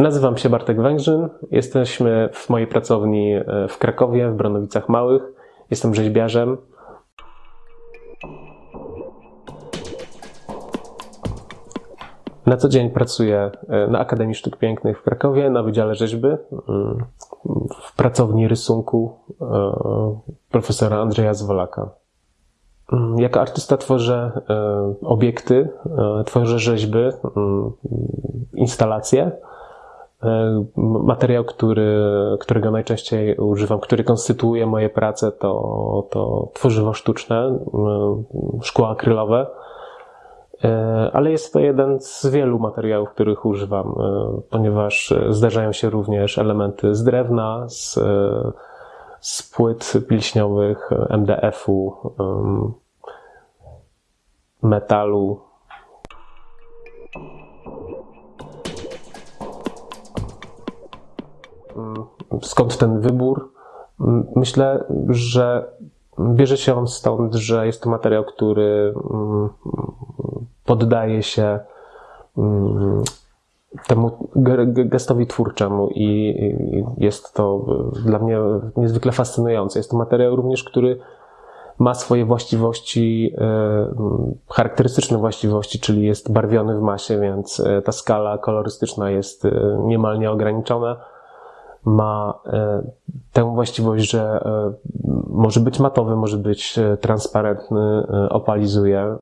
Nazywam się Bartek Węgrzyn. Jesteśmy w mojej pracowni e, w Krakowie, w Bronowicach Małych. Jestem rzeźbiarzem. Na co dzień pracuję e, na Akademii Sztuk Pięknych w Krakowie, na Wydziale Rzeźby, mm, w pracowni rysunku e, profesora Andrzeja Zwolaka. Mm, jako artysta tworzę obiekty, tworzę rzeźby, mm, instalacje materiał, który, którego najczęściej używam, który konstytuuje moje prace, to, to tworzywo sztuczne, e, szkła akrylowe, e, ale jest to jeden z wielu materiałów, których używam, ponieważ zdarzają się również elementy z drewna, z, z płyt pilśniowych, MDF-u, metalu, skąd ten wybór? Myślę, że bierze się on stąd, że jest to materiał, który mm, poddaje się mm, temu gestowi twórczemu i jest to dla mnie niezwykle fascynujące. Jest to materiał również, który ma swoje właściwości, e, charakterystyczne właściwości, czyli jest barwiony w masie, więc e, ta skala kolorystyczna jest e, niemal nieograniczona ma e, tę właściwość, że e, może być matowy, może być e, transparentny, opalizuje.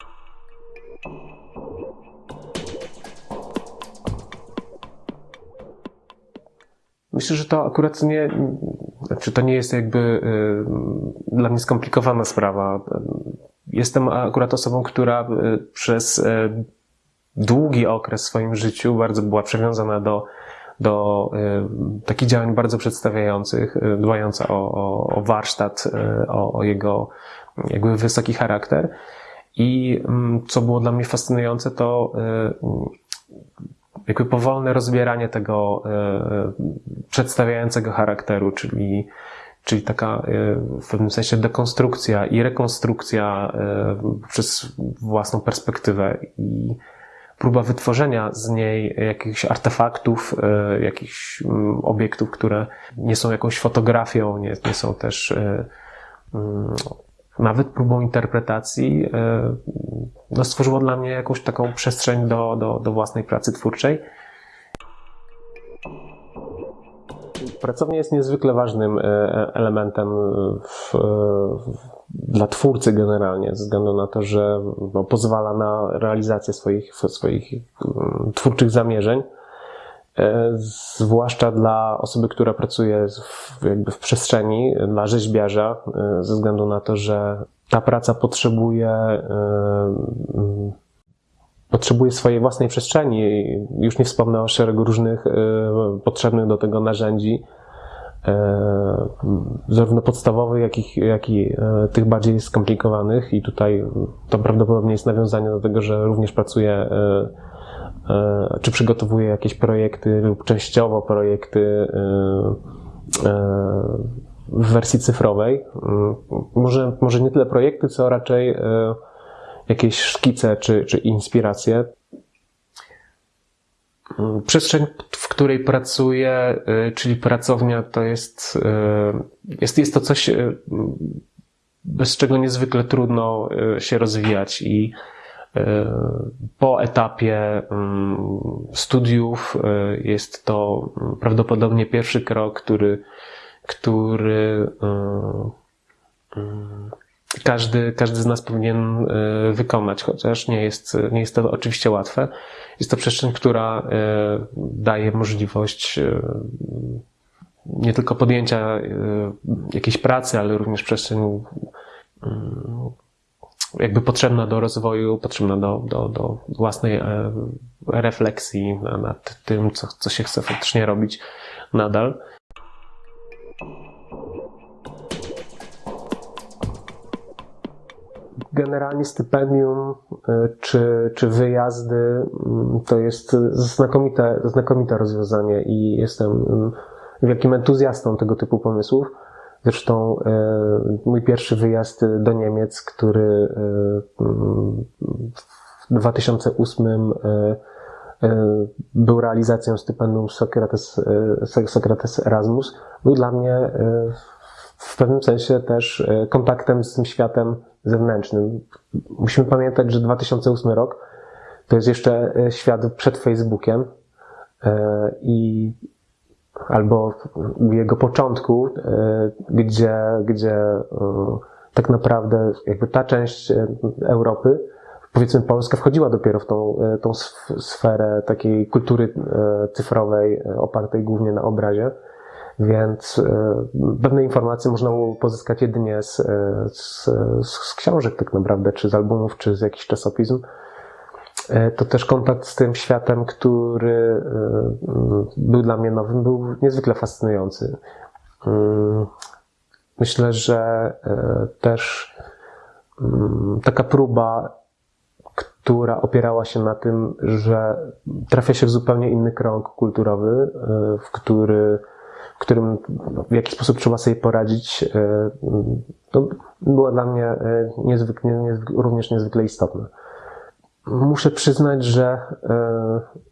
Myślę, że to akurat nie, znaczy to nie jest jakby dla mnie skomplikowana sprawa. Jestem akurat osobą, która przez długi okres w swoim życiu bardzo była przywiązana do do y, takich działań bardzo przedstawiających, y, dbająca o, o, o warsztat, y, o, o jego jakby wysoki charakter. I mm, co było dla mnie fascynujące, to jakby powolne rozbieranie tego przedstawiającego charakteru, czyli, czyli taka w pewnym sensie dekonstrukcja i rekonstrukcja przez własną perspektywę. I próba wytworzenia z niej jakichś artefaktów, e, jakichś mm, obiektów, które nie są jakąś fotografią, nie, nie są też e, mm, nawet próbą interpretacji, e, no stworzyło dla mnie jakąś taką przestrzeń do, do, do własnej pracy twórczej. Pracownia jest niezwykle ważnym elementem w, w dla twórcy generalnie, ze względu na to, że no, pozwala na realizację swoich, swoich um, twórczych zamierzeń. E, zwłaszcza dla osoby, która pracuje w, jakby w przestrzeni, dla rzeźbiarza, e, ze względu na to, że ta praca potrzebuje, e, potrzebuje swojej własnej przestrzeni. Już nie wspomnę o szeregu różnych potrzebnych do tego narzędzi, zarówno podstawowych, jak i, jak i e, tych bardziej skomplikowanych i tutaj to prawdopodobnie jest nawiązanie do tego, że również pracuję e, czy przygotowuję jakieś projekty lub częściowo projekty w wersji cyfrowej. Może, może nie tyle projekty, co raczej jakieś szkice czy, czy inspiracje. Przestrzeń, w której pracuję, y, czyli pracownia, to jest, y, jest, jest to coś, y, bez czego niezwykle trudno się rozwijać i po etapie studiów jest to prawdopodobnie pierwszy krok, który, który każdy, każdy z nas powinien wykonać, chociaż nie jest, nie jest to oczywiście łatwe. Jest to przestrzeń, która e, daje możliwość e, nie tylko podjęcia e, jakiejś pracy, ale również przestrzeń jakby potrzebna do rozwoju, potrzebna do, do, do własnej refleksji nad tym, co, co się chce faktycznie robić nadal. Generalnie stypendium e, czy, czy wyjazdy mm, to jest znakomite, znakomite rozwiązanie i jestem mm, wielkim entuzjastą tego typu pomysłów. Zresztą e, mój pierwszy wyjazd do Niemiec, który e, w 2008 był realizacją stypendium Sokrates, Sokrates Erasmus, był dla mnie w pewnym sensie też kontaktem z tym światem zewnętrznym. Musimy pamiętać, że 2008 rok to jest jeszcze świat przed Facebookiem i albo jego początku, gdzie, gdzie tak naprawdę jakby ta część Europy powiedzmy Polska wchodziła dopiero w tą, e, tą sferę takiej kultury e, cyfrowej e, opartej głównie na obrazie. Więc pewne informacje można pozyskać jedynie z, z, z książek tak naprawdę, czy z albumów, czy z jakichś czasopism. To też kontakt z tym światem, który był dla mnie nowym, był niezwykle fascynujący. Mm, myślę, że też mm, taka próba która opierała się na tym, że trafia się w zupełnie inny krąg kulturowy, e, w, który, w którym w jakiś sposób trzeba sobie poradzić, e, to było dla mnie e, niezwykle, również niezwykle istotne. Muszę przyznać, że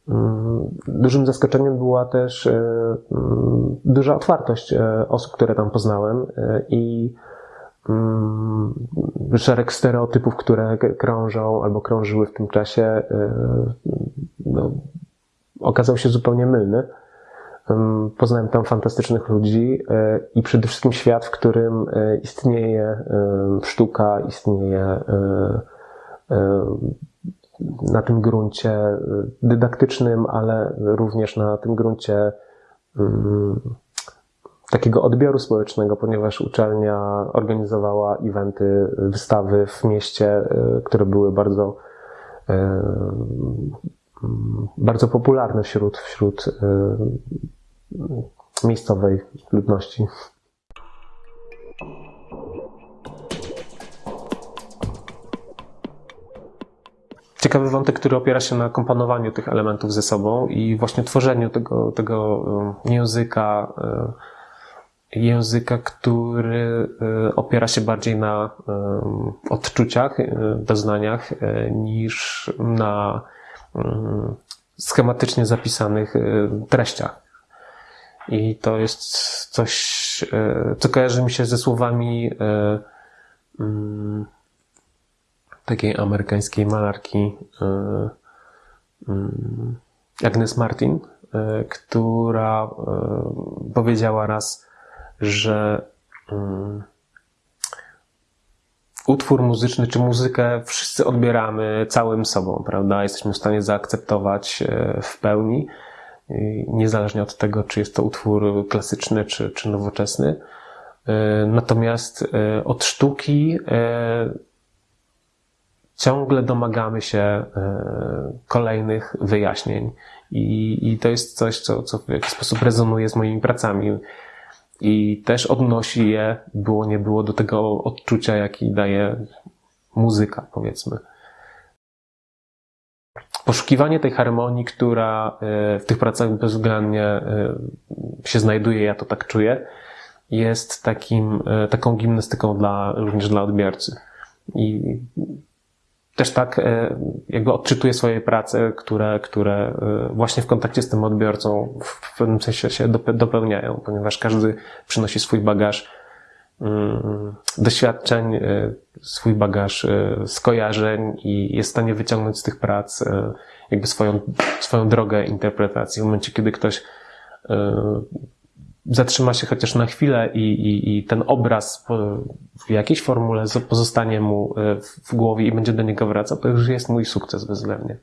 mm, dużym zaskoczeniem była też mm, duża otwartość osób, które tam poznałem i Mm, szereg stereotypów, które krążą albo krążyły w tym czasie, e, no, okazał się zupełnie mylny. Poznałem tam fantastycznych ludzi e, i przede wszystkim świat, w którym e, istnieje sztuka, istnieje na tym gruncie dydaktycznym, ale również na tym gruncie mm, takiego odbioru społecznego, ponieważ uczelnia organizowała eventy, wystawy w mieście, e, które były bardzo e, bardzo popularne wśród, wśród e, miejscowej ludności. Ciekawy wątek, który opiera się na komponowaniu tych elementów ze sobą i właśnie tworzeniu tego, tego języka, języka, który e, opiera się bardziej na e, odczuciach, e, doznaniach, niż na schematycznie zapisanych treściach. I to jest coś, co kojarzy mi się ze słowami mm, takiej amerykańskiej malarki mm, Agnes Martin, która powiedziała raz, że um, utwór muzyczny czy muzykę wszyscy odbieramy całym sobą, prawda? Jesteśmy w stanie zaakceptować e, w pełni, niezależnie od tego, czy jest to utwór klasyczny czy, czy nowoczesny. E, natomiast e, od sztuki ciągle domagamy się kolejnych wyjaśnień. I, i to jest coś, co, co w jakiś sposób rezonuje z moimi pracami i też odnosi je, było nie było, do tego odczucia, jaki daje muzyka, powiedzmy. Poszukiwanie tej harmonii, która e, w tych pracach bezwzględnie e, się znajduje, ja to tak czuję, jest takim, e, taką gimnastyką dla, również dla odbiorcy. I też tak jakby odczytuje swoje prace, które, które właśnie w kontakcie z tym odbiorcą w pewnym sensie się dopełniają, ponieważ każdy przynosi swój bagaż mm, doświadczeń, swój bagaż skojarzeń i jest w stanie wyciągnąć z tych prac jakby swoją, swoją drogę interpretacji. W momencie, kiedy ktoś zatrzyma się chociaż na chwilę i, i, i ten obraz w jakiejś formule pozostanie mu e, w głowie i będzie do niego wracał, to już jest mój sukces bezwzględnie.